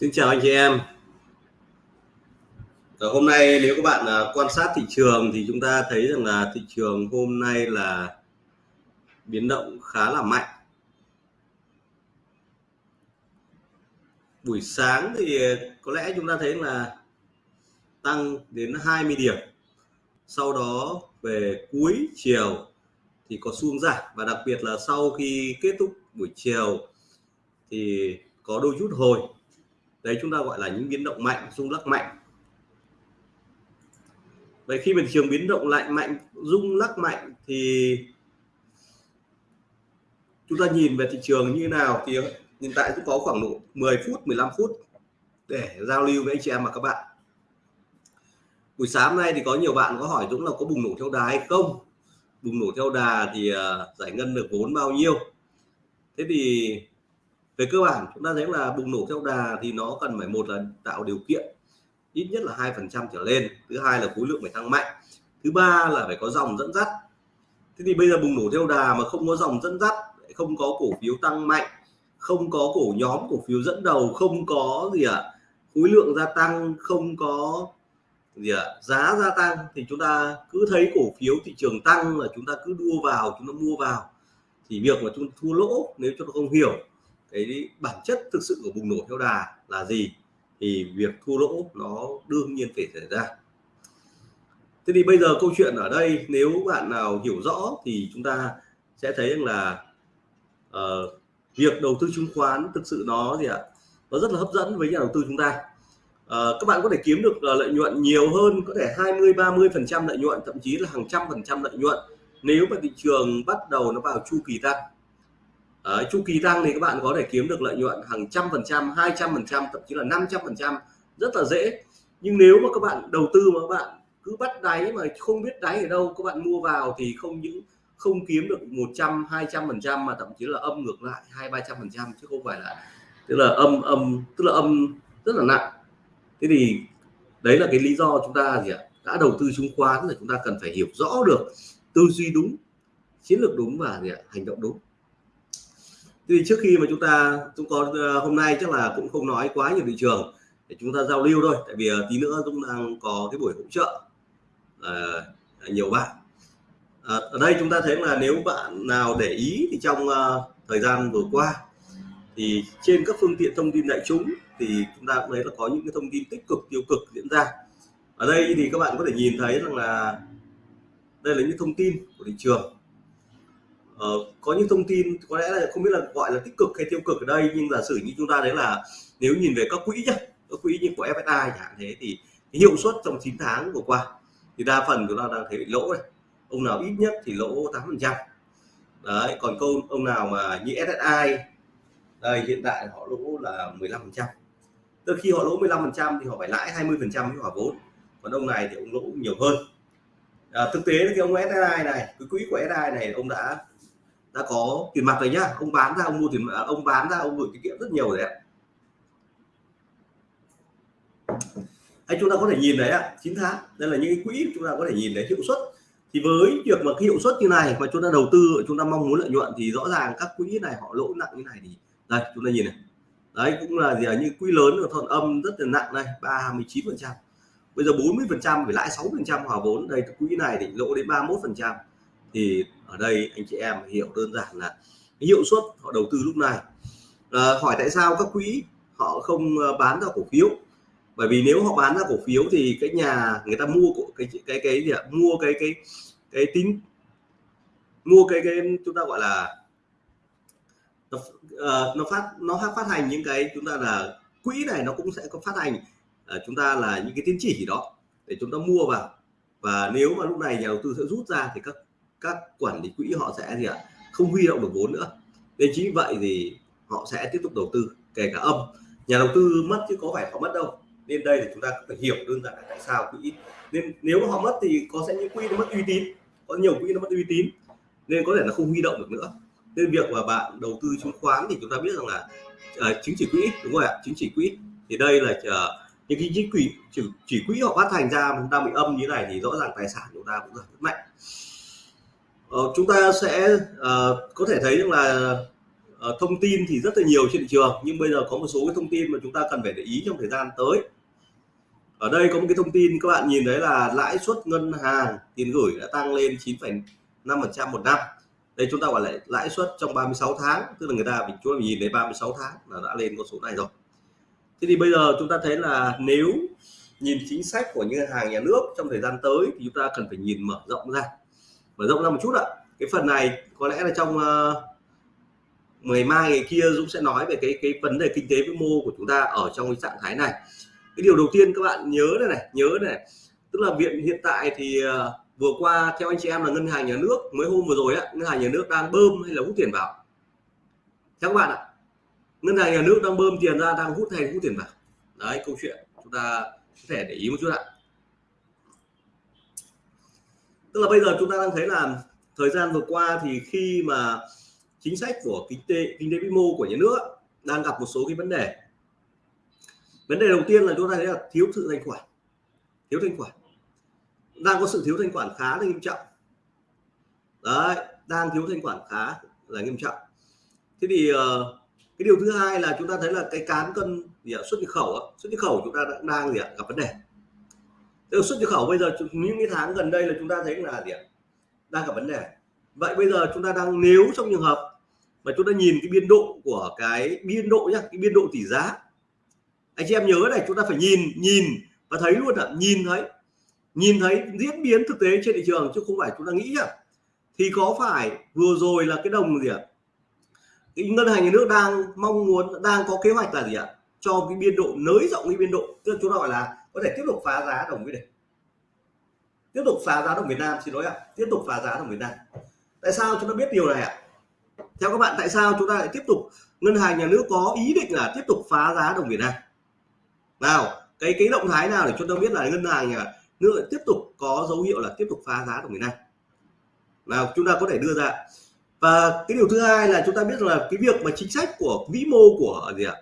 Xin chào anh chị em. Ở hôm nay nếu các bạn à, quan sát thị trường thì chúng ta thấy rằng là thị trường hôm nay là biến động khá là mạnh. Buổi sáng thì có lẽ chúng ta thấy là tăng đến 20 điểm. Sau đó về cuối chiều thì có xuống giảm và đặc biệt là sau khi kết thúc buổi chiều thì có đôi chút hồi đấy, chúng ta gọi là những biến động mạnh, rung lắc mạnh. Vậy khi mà thị trường biến động lại mạnh, rung lắc mạnh thì chúng ta nhìn về thị trường như nào thì hiện tại cũng có khoảng độ 10 phút 15 phút để giao lưu với anh chị em và các bạn. Buổi sáng nay thì có nhiều bạn có hỏi Dũng là có bùng nổ theo đà hay không? Bùng nổ theo đà thì à, giải ngân được vốn bao nhiêu? Thế thì về cơ bản chúng ta thấy là bùng nổ theo đà thì nó cần phải một là tạo điều kiện ít nhất là hai phần trăm trở lên. Thứ hai là khối lượng phải tăng mạnh. Thứ ba là phải có dòng dẫn dắt. Thế thì bây giờ bùng nổ theo đà mà không có dòng dẫn dắt không có cổ phiếu tăng mạnh không có cổ nhóm cổ phiếu dẫn đầu không có gì ạ à, khối lượng gia tăng không có gì ạ à, giá gia tăng thì chúng ta cứ thấy cổ phiếu thị trường tăng là chúng ta cứ đua vào chúng ta mua vào. Thì việc mà chúng thua lỗ nếu chúng ta không hiểu cái bản chất thực sự của bùng nổ theo đà là gì thì việc thua lỗ nó đương nhiên phải xảy ra. Thế thì bây giờ câu chuyện ở đây nếu bạn nào hiểu rõ thì chúng ta sẽ thấy rằng là uh, việc đầu tư chứng khoán thực sự nó gì ạ nó rất là hấp dẫn với nhà đầu tư chúng ta. Uh, các bạn có thể kiếm được ờ, lợi nhuận nhiều hơn có thể 20 30 phần trăm lợi nhuận thậm chí là hàng trăm phần trăm lợi nhuận nếu mà thị trường bắt đầu nó vào chu kỳ tăng. Đấy, chu kỳ tăng thì các bạn có thể kiếm được lợi nhuận hàng trăm phần trăm, hai trăm phần trăm, thậm chí là 500 phần trăm rất là dễ. Nhưng nếu mà các bạn đầu tư mà các bạn cứ bắt đáy mà không biết đáy ở đâu, các bạn mua vào thì không những không kiếm được 100, 200 phần trăm mà thậm chí là âm ngược lại hai ba trăm phần trăm chứ không phải là tức là âm âm tức là âm rất là nặng. Thế thì đấy là cái lý do chúng ta gì ạ? Đã đầu tư chứng khoán là chúng ta cần phải hiểu rõ được tư duy đúng, chiến lược đúng và gì ạ? hành động đúng thì trước khi mà chúng ta chúng có ờ, hôm nay chắc là cũng không nói quá nhiều thị trường để chúng ta giao lưu thôi tại vì ờ, tí nữa chúng đang có cái buổi hỗ trợ uh, nhiều bạn. À, ở đây chúng ta thấy là nếu bạn nào để ý thì trong uh, thời gian vừa qua thì trên các phương tiện thông tin đại chúng thì chúng ta cũng thấy là có những cái thông tin tích cực tiêu cực diễn ra. Ở đây thì các bạn có thể nhìn thấy rằng là đây là những thông tin của thị trường uh, có những thông tin có lẽ là không biết là gọi là tích cực hay tiêu cực ở đây nhưng giả sử như chúng ta đấy là nếu nhìn về các quỹ nhé các quỹ như của FSI chẳng hạn thế thì cái hiệu suất trong 9 tháng vừa qua thì đa phần chúng ta đang thấy bị lỗ này. Ông nào ít nhất thì lỗ 8 phần trăm. Đấy còn câu ông nào mà như SSI đây hiện tại họ lỗ là 15 phần trăm. Tức khi họ lỗ 15 phần trăm thì họ phải lãi 20 phần trăm với hòa vốn còn ông này thì ông lỗ nhiều hơn. À, thực tế thì ông SSI này cái quỹ của SSI này ông đã đã có tiền mặt rồi nhá. Ông bán ra, ông mua tiền à, ông bán ra, ông gửi tiết kiệm rất nhiều rồi đấy anh chúng ta có thể nhìn đấy ạ 9 tháng. Đây là những cái quỹ chúng ta có thể nhìn thấy hiệu suất. Thì với việc mà cái hiệu suất như này mà chúng ta đầu tư, chúng ta mong muốn lợi nhuận thì rõ ràng các quỹ này họ lỗ nặng như này thì, đây, chúng ta nhìn này. Đấy, cũng là gì là như quỹ lớn ở thuận âm rất là nặng đây 39 phần trăm. Bây giờ 40 phần trăm, phải lãi 6 phần trăm hòa vốn. Đây, quỹ này thì lỗ đến 31 phần trăm. Thì ở đây anh chị em hiểu đơn giản là cái hiệu suất họ đầu tư lúc này. À, hỏi tại sao các quỹ họ không ờ, bán ra cổ phiếu? Bởi vì nếu họ bán ra cổ phiếu thì cái nhà người ta mua cái cái cái gì ạ? Mua cái cái cái tính mua cái cái chúng ta gọi là nó, uh, nó phát nó phát hành những cái chúng ta là quỹ này nó cũng sẽ có phát hành uh, chúng ta là những cái tín chỉ đó để chúng ta mua vào. Và nếu mà lúc này nhà đầu tư sẽ rút ra thì các các quản lý quỹ họ sẽ gì ạ? Không huy động được vốn nữa. Nên chính vậy thì họ sẽ tiếp tục đầu tư kể cả âm. Nhà đầu tư mất chứ có phải họ mất đâu. Nên đây thì chúng ta phải hiểu đơn giản là tại sao quỹ. Nên nếu họ mất thì có sẽ những quỹ nó mất uy tín. Có nhiều quỹ nó mất uy tín. Nên có thể là không huy động được nữa. Nên việc mà bạn đầu tư chứng khoán thì chúng ta biết rằng là uh, chứng chỉ quỹ đúng rồi ạ chứng chỉ quỹ. Thì đây là uh, những cái chỉ quỹ chỉ, chỉ quỹ họ phát hành ra chúng ta bị âm như này thì rõ ràng tài sản chúng ta cũng rất mạnh. Ờ, chúng ta sẽ uh, có thể thấy rằng là uh, thông tin thì rất là nhiều trên thị trường nhưng bây giờ có một số cái thông tin mà chúng ta cần phải để ý trong thời gian tới. Ở đây có một cái thông tin các bạn nhìn thấy là lãi suất ngân hàng tiền gửi đã tăng lên 9,5% một năm. Đây chúng ta gọi là lãi suất trong 36 tháng tức là người ta chúng ta nhìn thấy 36 tháng là đã lên con số này rồi. Thế thì bây giờ chúng ta thấy là nếu nhìn chính sách của ngân hàng nhà nước trong thời gian tới thì chúng ta cần phải nhìn mở rộng ra mở rộng ra một chút ạ. Cái phần này có lẽ là trong ờ, uh, ngày mai ngày kia Dũng sẽ nói về cái cái vấn đề kinh tế vĩ mô của chúng ta ở trong cái trạng thái này. Cái điều đầu tiên các bạn nhớ này này nhớ này. Tức là viện hiện tại thì uh, vừa qua theo anh chị em là ngân hàng nhà nước mới hôm vừa rồi á ngân hàng nhà nước đang bơm hay là hút tiền vào? Theo các bạn ạ ngân hàng nhà nước đang bơm tiền ra đang hút hay hút tiền vào? Đấy câu chuyện chúng ta có thể để ý một chút ạ tức là bây giờ chúng ta đang thấy là thời gian vừa qua thì khi mà chính sách của kinh tế kinh tế vĩ mô của nhà nước đang gặp một số cái vấn đề vấn đề đầu tiên là chúng ta thấy là thiếu sự thanh khoản thiếu thanh khoản đang có sự thiếu thanh khoản khá là nghiêm trọng đấy đang thiếu thanh khoản khá là nghiêm trọng thế thì uh, cái điều thứ hai là chúng ta thấy là cái cán cân gì ạ? xuất nhập khẩu xuất nhập khẩu chúng ta đang, đang gì ạ? gặp vấn đề Tức xuất nhập khẩu bây giờ những cái tháng gần đây là chúng ta thấy là gì ạ? đang gặp vấn đề. Vậy bây giờ chúng ta đang, nếu trong trường hợp mà chúng ta nhìn cái biên độ của cái biên độ nhá, cái biên độ tỷ giá. Anh chị em nhớ này, chúng ta phải nhìn nhìn và thấy luôn ạ, nhìn thấy. Nhìn thấy diễn biến thực tế trên thị trường chứ không phải chúng ta nghĩ nhá. Thì có phải vừa rồi là cái đồng gì ạ? Cái ngân hàng nhà nước đang mong muốn, đang có kế hoạch là gì ạ? Cho cái biên độ, nới rộng cái biên độ. Tức là chúng ta gọi là có thể tiếp tục phá giá đồng với này tiếp tục phá giá đồng Việt Nam, xin lỗi ạ. Tiếp tục phá giá đồng Việt Nam. Tại sao chúng ta biết điều này ạ? Theo các bạn, tại sao chúng ta lại tiếp tục, ngân hàng nhà nước có ý định là tiếp tục phá giá đồng Việt Nam? Nào, cái cái động thái nào để chúng ta biết là ngân hàng nhà nước tiếp tục có dấu hiệu là tiếp tục phá giá đồng Việt Nam? Nào, chúng ta có thể đưa ra. Và cái điều thứ hai là chúng ta biết là cái việc mà chính sách của vĩ mô của gì ạ?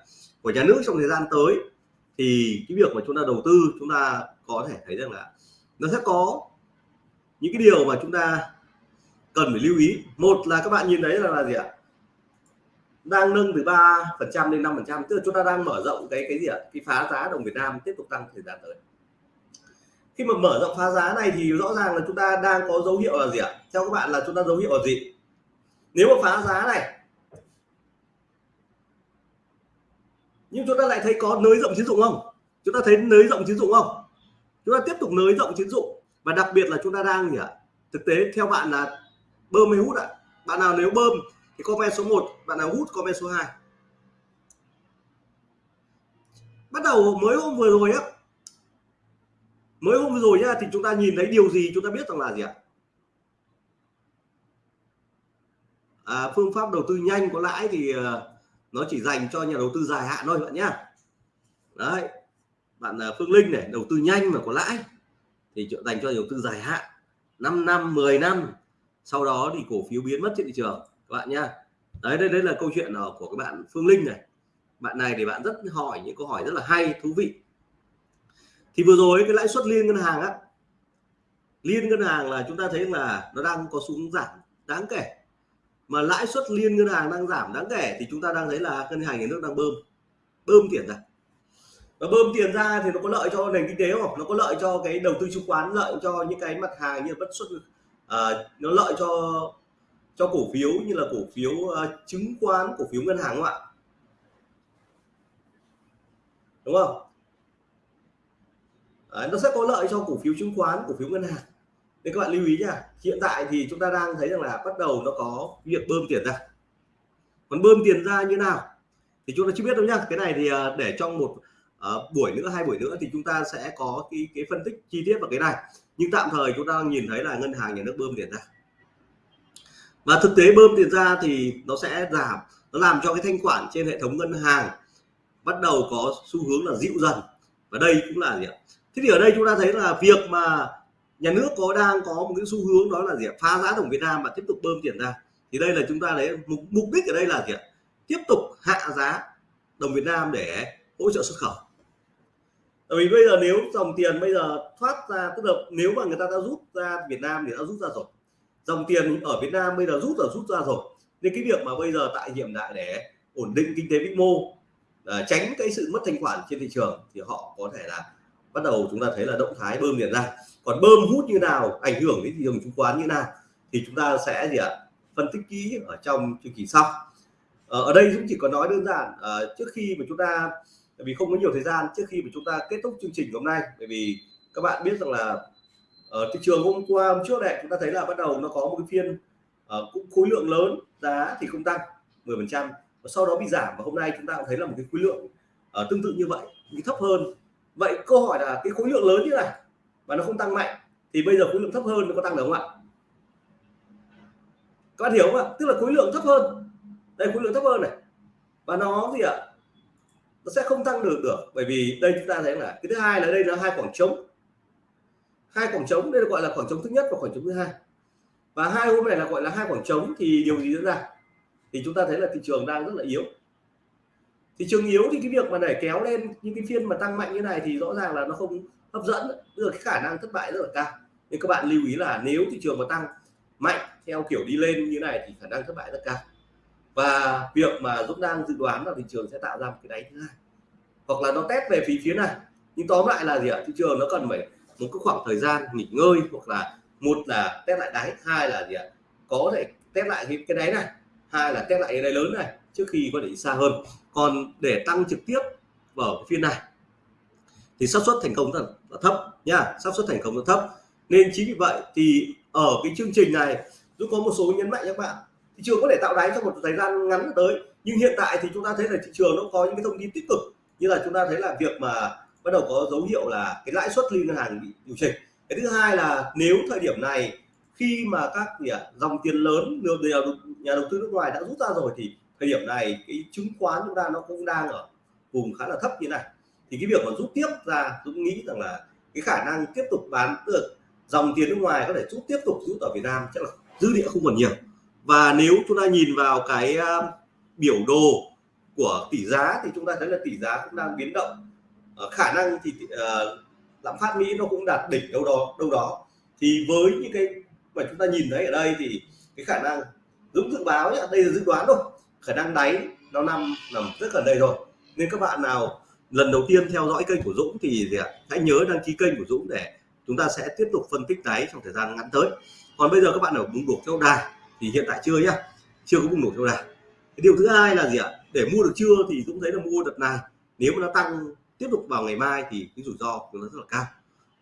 Của nhà nước trong thời gian tới thì cái việc mà chúng ta đầu tư chúng ta có thể thấy rằng là nó sẽ có những cái điều mà chúng ta cần phải lưu ý. Một là các bạn nhìn thấy là, là gì ạ? Đang nâng từ 3 phần trăm lên 5 phần trăm tức là chúng ta đang mở rộng cái cái gì ạ? Cái phá giá đồng Việt Nam tiếp tục tăng thời gian tới. Khi mà mở rộng phá giá này thì rõ ràng là chúng ta đang có dấu hiệu là gì ạ? Theo các bạn là chúng ta dấu hiệu là gì? Nếu mà phá giá này nhưng chúng ta lại thấy có nới rộng tín dụng không? Chúng ta thấy nới rộng tín dụng không? Chúng ta tiếp tục nới rộng tín dụng. Và đặc biệt là chúng ta đang gì ạ? Thực tế theo bạn là bơm hay hút ạ? Bạn nào nếu bơm thì comment số 1 bạn nào hút comment số 2 bắt đầu mới hôm vừa rồi á. Mới hôm vừa rồi nhá thì chúng ta nhìn thấy điều gì chúng ta biết rằng là gì ạ? À, phương pháp đầu tư nhanh có lãi thì uh, nó chỉ dành cho nhà đầu tư dài hạn thôi bạn nhá. Đấy, bạn à, Phương Linh này, đầu tư nhanh mà có lãi, thì dành cho nhà đầu tư dài hạn 5 năm 10 năm, sau đó thì cổ phiếu biến mất trên thị trường, các bạn nhá. Đấy, đây đấy là câu chuyện à, của các bạn Phương Linh này. Bạn này thì bạn rất hỏi những câu hỏi rất là hay, thú vị. Thì vừa rồi cái lãi suất liên ngân hàng á, liên ngân hàng là chúng ta thấy là nó đang có xuống giảm đáng kể mà lãi suất liên ngân hàng đang giảm đáng kể thì chúng ta đang thấy là ngân hàng nhà nước đang bơm. Bơm tiền ra. Và bơm tiền ra thì nó có lợi cho nền kinh tế không? Nó có lợi cho cái đầu tư chứng khoán lợi cho những cái mặt hàng như bất xuất à, nó lợi cho cho cổ phiếu như là cổ phiếu uh, chứng khoán cổ phiếu ngân hàng không ạ? Đúng không? À, nó sẽ có lợi cho cổ phiếu chứng khoán cổ phiếu ngân hàng nên các bạn lưu ý nha hiện tại thì chúng ta đang thấy rằng là bắt đầu nó có việc bơm tiền ra. Còn bơm tiền ra như nào thì chúng ta chưa biết đâu nhá. Cái này thì à, để trong một uh, buổi nữa hai buổi nữa thì chúng ta sẽ có cái cái phân tích chi tiết vào cái này. Nhưng tạm thời chúng ta nhìn thấy là ngân hàng nhà nước bơm tiền ra. Và thực tế bơm tiền ra thì nó sẽ giảm nó làm cho cái thanh khoản trên hệ thống ngân hàng bắt đầu có xu hướng là dịu dần. Và đây cũng là gì ạ? Thế thì ở đây chúng ta thấy là việc mà nhà nước có đang có một cái xu hướng đó là gì phá giá đồng Việt Nam và tiếp tục bơm tiền ra. Thì đây là chúng ta lấy mục, mục đích ở đây là gì ạ? Tiếp tục hạ giá đồng Việt Nam để hỗ trợ xuất khẩu. Tại vì bây giờ nếu dòng tiền bây giờ thoát ra tức là nếu mà người ta đã rút ra Việt Nam thì đã rút ra rồi. Dòng tiền ở Việt Nam bây giờ rút là rút ra rồi. Nên cái việc mà bây giờ tại hiện đại để ổn định kinh tế vĩ mô à, tránh cái sự mất thanh khoản trên thị trường thì họ có thể là bắt đầu chúng ta thấy là động thái bơm tiền ra. Còn bơm hút như nào ảnh hưởng đến thị trường chứng khoán như nào thì chúng ta sẽ gì ạ phân tích kỹ ở trong chương trình sau. Ờ, ở đây cũng chỉ có nói đơn giản ờ, trước khi mà chúng ta vì không có nhiều thời gian trước khi mà chúng ta kết thúc chương trình hôm nay bởi vì các bạn biết rằng là ở thị trường hôm qua hôm trước này chúng ta thấy là bắt đầu nó có một cái phiên uh, cũng khối lượng lớn giá thì không tăng 10 phần trăm và sau đó bị giảm và hôm nay chúng ta cũng thấy là một cái khối lượng uh, tương tự như vậy nhưng thấp hơn vậy câu hỏi là cái khối lượng lớn như này mà nó không tăng mạnh, thì bây giờ khối lượng thấp hơn nó có tăng được không ạ? Các bạn hiểu không ạ? Tức là khối lượng thấp hơn. Đây, khối lượng thấp hơn này. Và nó gì ạ? Nó sẽ không tăng được được, bởi vì đây chúng ta thấy là cái thứ hai là đây là hai khoảng trống. Hai khoảng trống, đây là gọi là khoảng trống thứ nhất và khoảng trống thứ hai. Và hai hôm này là gọi là hai khoảng trống, thì điều gì diễn ra? Thì chúng ta thấy là thị trường đang rất là yếu thị trường yếu thì cái việc mà để kéo lên những cái phiên mà tăng mạnh như này thì rõ ràng là nó không hấp dẫn. Được cái khả năng thất bại rất là cao. Nên các bạn lưu ý là nếu thị trường mà tăng mạnh theo kiểu đi lên như này thì khả năng thất bại rất cao. Và việc mà Dũng đang dự đoán là thị trường sẽ tạo ra một cái đáy thứ hai. Hoặc là nó test về phía phía này. Nhưng tóm lại là gì ạ? Thị trường nó cần phải một cái khoảng thời gian nghỉ ngơi hoặc là một là test lại đáy hai là gì ạ? Có thể test lại cái, cái đáy này hai là test lại cái đáy lớn này trước khi có thể đi xa hơn còn để tăng trực tiếp vào phiên này thì xác suất thành công rất là thấp nha. Xác suất thành công rất thấp. Nên chính vì vậy thì ở cái chương trình này tôi có một số nhấn mạnh các bạn thị trường có thể tạo đáy trong một thời gian ngắn tới. Nhưng hiện tại thì chúng ta thấy là thị trường nó có những cái thông tin tích cực. Như là chúng ta thấy là việc mà bắt đầu có dấu hiệu là cái lãi suất liên ngân hàng bị điều chỉnh. Cái thứ hai là nếu thời điểm này khi mà các gì à, dòng tiền lớn được nhà đầu tư nước ngoài đã rút ra rồi thì thời điểm này cái chứng khoán chúng ta nó cũng đang ở vùng khá là thấp như này. Thì cái việc mà rút tiếp ra Dũng nghĩ rằng là cái khả năng tiếp tục bán được dòng tiền nước ngoài có thể rút tiếp tục rút ở Việt Nam chắc là dư địa không còn nhiều. Và nếu chúng ta nhìn vào cái à, biểu đồ của tỷ giá thì chúng ta thấy là tỷ giá cũng đang biến động. Ờ, khả năng thì uh, lạm phát Mỹ nó cũng đạt đỉnh đâu đó đâu đó. Thì với những cái mà chúng ta nhìn thấy ở đây thì cái khả năng Dũng dự báo nhé đây là dự đoán thôi khả năng đáy, nó nằm nằm rất gần đây rồi. Nên các bạn nào lần đầu tiên theo dõi kênh của Dũng thì gì ạ? Hãy nhớ đăng ký kênh của Dũng để chúng ta sẽ tiếp tục phân tích đáy trong thời gian ngắn tới. Còn bây giờ các bạn ở bùng nổ theo đà thì hiện tại chưa nhá, chưa có bùng nổ theo đà cái điều thứ hai là gì ạ? Để mua được chưa thì Dũng thấy là mua đợt này. Nếu mà nó tăng tiếp tục vào ngày mai thì cái rủi ro của nó rất là cao.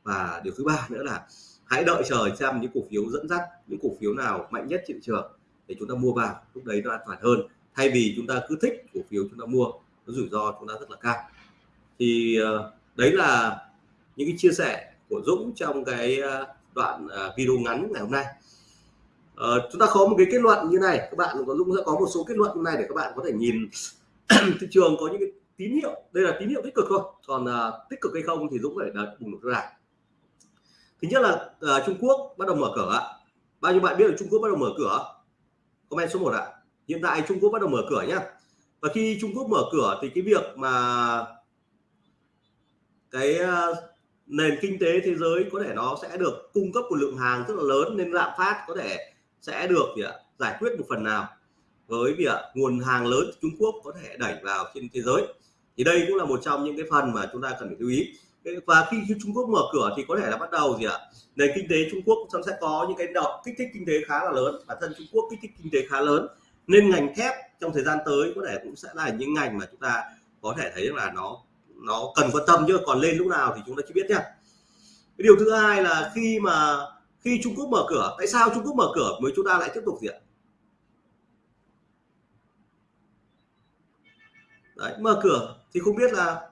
Và điều thứ ba nữa là hãy đợi chờ xem những cổ phiếu dẫn dắt, những cổ phiếu nào mạnh nhất trên thị trường để chúng ta mua vào. Lúc đấy nó an toàn hơn thay vì chúng ta cứ thích cổ phiếu chúng ta mua nó rủi ro chúng ta rất là cao. Thì ờ, đấy là những cái chia sẻ của Dũng trong cái ờ, đoạn ờ, video ngắn ngày hôm nay. À, chúng ta có một cái kết luận như này các bạn có Dũng sẽ có một số kết luận như này để các bạn có thể nhìn thị trường có những cái tín hiệu. Đây là tín hiệu tích cực thôi. Còn à, tích cực hay không thì Dũng phải đặt bùng nổ ra. Thứ nhất là à, Trung Quốc bắt đầu mở cửa bao nhiêu bạn biết là Trung Quốc bắt đầu mở cửa? Comment số 1 ạ hiện tại Trung Quốc bắt đầu mở cửa nhá. Và khi Trung Quốc mở cửa thì cái việc mà cái ờ, nền kinh tế thế giới có thể nó sẽ được cung cấp một lượng hàng rất là lớn nên lạm phát có thể sẽ được gì ạ, giải quyết một phần nào với việc nguồn hàng lớn Trung Quốc có thể đẩy vào trên thế giới. Thì đây cũng là một trong những cái phần mà chúng ta cần phải lưu ý. Và khi Trung Quốc mở cửa thì có thể là bắt đầu gì ạ nền kinh tế Trung Quốc sẽ có những cái động kích thích kinh tế khá là lớn. Bản thân Trung Quốc kích thích kinh tế khá lớn nên ngành thép trong thời gian tới có thể cũng sẽ là những ngành mà chúng ta có thể thấy là nó nó cần quan tâm. Chứ còn lên lúc nào thì chúng ta chưa biết nhé cái điều thứ hai là khi mà khi Trung Quốc mở cửa tại sao Trung Quốc mở cửa mới chúng ta lại tiếp tục gì ạ? Đấy, mở cửa thì không biết là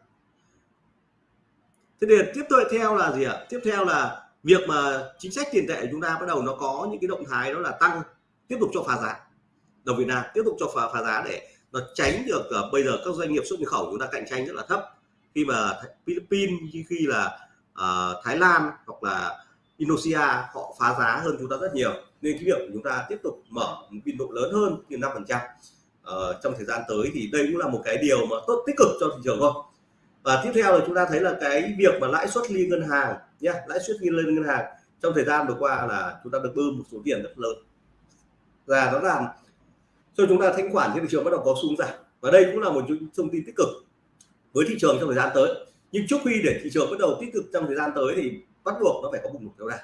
thế thì tiếp theo là gì ạ? Tiếp theo là việc mà chính sách tiền tệ chúng ta bắt đầu nó có những cái động thái đó là tăng tiếp tục cho phá giá đồng Việt Nam tiếp tục cho phá, phá giá để nó tránh được uh, bây giờ các doanh nghiệp xuất nhập khẩu chúng ta cạnh tranh rất là thấp. Khi mà Philippines khi là uh, Thái Lan hoặc là Indonesia họ phá giá hơn chúng ta rất nhiều nên cái việc chúng ta tiếp tục mở một biên độ lớn hơn như năm phần trăm ờ, trong thời gian tới thì đây cũng là một cái điều mà tốt tích cực cho thị trường thôi. Và tiếp theo là chúng ta thấy là cái việc mà lãi suất liên ngân hàng nhé lãi suất liên ngân hàng trong thời gian vừa qua là chúng ta được bơm một số tiền rất lớn. Và nó làm cho chúng ta thanh khoản trên thị trường bắt đầu có xu giảm. Và đây cũng là một thông tin tích cực với thị trường trong thời gian tới. Nhưng trước khi để thị trường bắt đầu tích cực trong thời gian tới thì bắt buộc nó phải có bùng nổ kéo dài.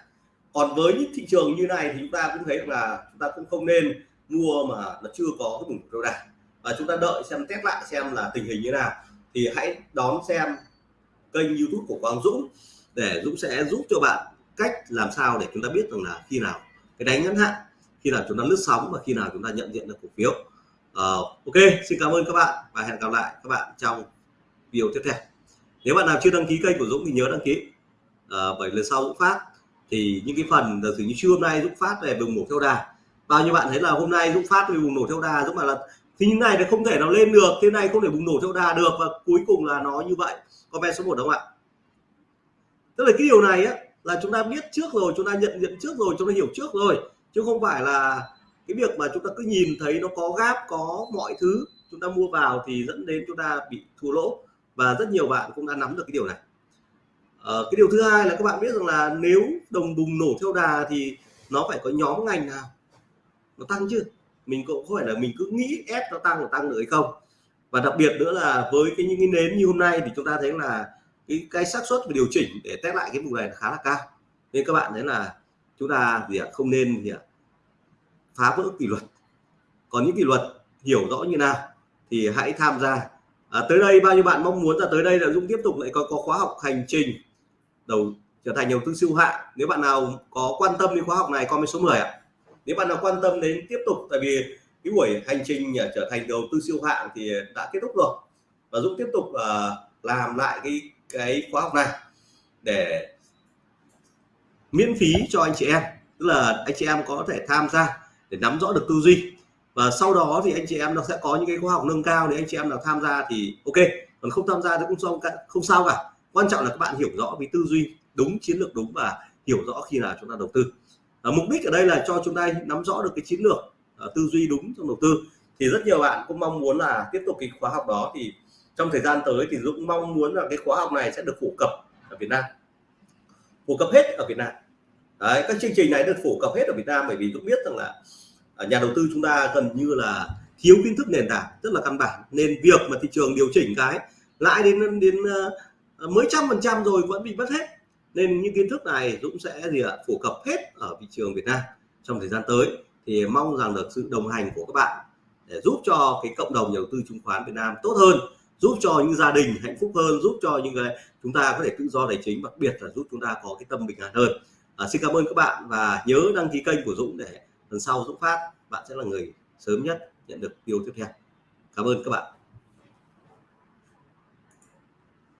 Còn với những thị trường như này thì chúng ta cũng thấy là chúng ta cũng không nên mua mà nó chưa có cái bùng nổ kéo dài. Và chúng ta đợi xem test lại xem là tình hình như nào. Thì hãy đón xem kênh youtube của Quang Dũng để Dũng sẽ giúp cho bạn cách làm sao để chúng ta biết rằng là khi nào cái đánh ngắn hạn khi nào chúng ta lướt sóng và khi nào chúng ta nhận diện được cổ phiếu. Uh, ok xin cảm ơn các bạn và hẹn gặp lại các bạn trong video tiếp theo. Nếu bạn nào chưa đăng ký kênh của Dũng thì nhớ đăng ký. Uh, bởi lần sau Dũng phát thì những cái phần từ như trưa hôm nay Dũng phát về bùng nổ theo đà. Bao nhiêu bạn thấy là hôm nay Dũng phát về bùng nổ theo đà Dũng bảo là thì như này thì không thể nào lên được thế này không thể bùng nổ theo đà được và cuối cùng là nó như vậy. Comment số 1 đúng không ạ? Tức là cái điều này á là chúng ta biết trước rồi chúng ta nhận diện trước rồi chúng ta hiểu trước rồi chứ không phải là cái việc mà chúng ta cứ nhìn thấy nó có gáp có mọi thứ chúng ta mua vào thì dẫn đến chúng ta bị thua lỗ. Và rất nhiều bạn cũng đã nắm được cái điều này. À, cái điều thứ hai là các bạn biết rằng là nếu đồng bùng nổ theo đà thì nó phải có nhóm ngành nào? Nó tăng chứ. Mình cũng không phải là mình cứ nghĩ ép nó tăng là tăng được hay không. Và đặc biệt nữa là với cái những cái nến như hôm nay thì chúng ta thấy là cái cái xác suất và điều chỉnh để test lại cái vùng này khá là cao. Nên các bạn thấy là chúng ta gì ạ? Không nên gì ạ? Phá vỡ kỷ luật. Còn những kỷ luật hiểu rõ như nào thì hãy tham gia. À, tới đây bao nhiêu bạn mong muốn là tới đây là Dũng tiếp tục lại có, có khóa học hành trình đầu trở thành đầu tư siêu hạng. Nếu bạn nào có quan tâm đến khóa học này comment số 10 ạ. Nếu bạn nào quan tâm đến tiếp tục tại vì cái buổi hành trình à, trở thành đầu tư siêu hạng thì đã kết thúc rồi. Và Dũng tiếp tục uh, làm lại cái cái khóa học này để miễn phí cho anh chị em. Tức là anh chị em có thể tham gia để nắm rõ được tư duy. Và sau đó thì anh chị em nó sẽ có những cái khóa học nâng cao để anh chị em nào tham gia thì ok. Còn không tham gia thì cũng không không sao cả. Quan trọng là các bạn hiểu rõ về tư duy đúng chiến lược đúng và hiểu rõ khi nào chúng ta đầu tư. À, mục đích ở đây là cho chúng ta nắm rõ được cái chiến lược à, tư duy đúng trong đầu tư. Thì rất nhiều bạn cũng mong muốn là tiếp tục cái khóa học đó thì trong thời gian tới thì Dũng mong muốn là cái khóa học này sẽ được phổ cập ở Việt Nam. Phổ cập hết ở Việt Nam. Đấy, các chương trình này được phổ cập hết ở Việt Nam bởi vì Dũng biết rằng là à, nhà đầu tư chúng ta gần như là thiếu kiến thức nền tảng rất là căn bản. Nên việc mà thị trường điều chỉnh cái lãi đến đến uh, mới trăm phần trăm rồi vẫn bị mất hết. Nên những kiến thức này Dũng sẽ gì ạ phổ cập hết ở thị trường Việt Nam trong thời gian tới. Thì mong rằng được sự đồng hành của các bạn để giúp cho cái cộng đồng nhà đầu tư chứng khoán Việt Nam tốt hơn giúp cho những gia đình hạnh phúc hơn giúp cho những người chúng ta có thể tự do tài chính đặc biệt là giúp chúng ta có cái tâm bình an hơn à, xin cảm ơn các bạn và nhớ đăng ký kênh của Dũng để lần sau Dũng phát bạn sẽ là người sớm nhất nhận được video tiếp theo. Cảm ơn các bạn.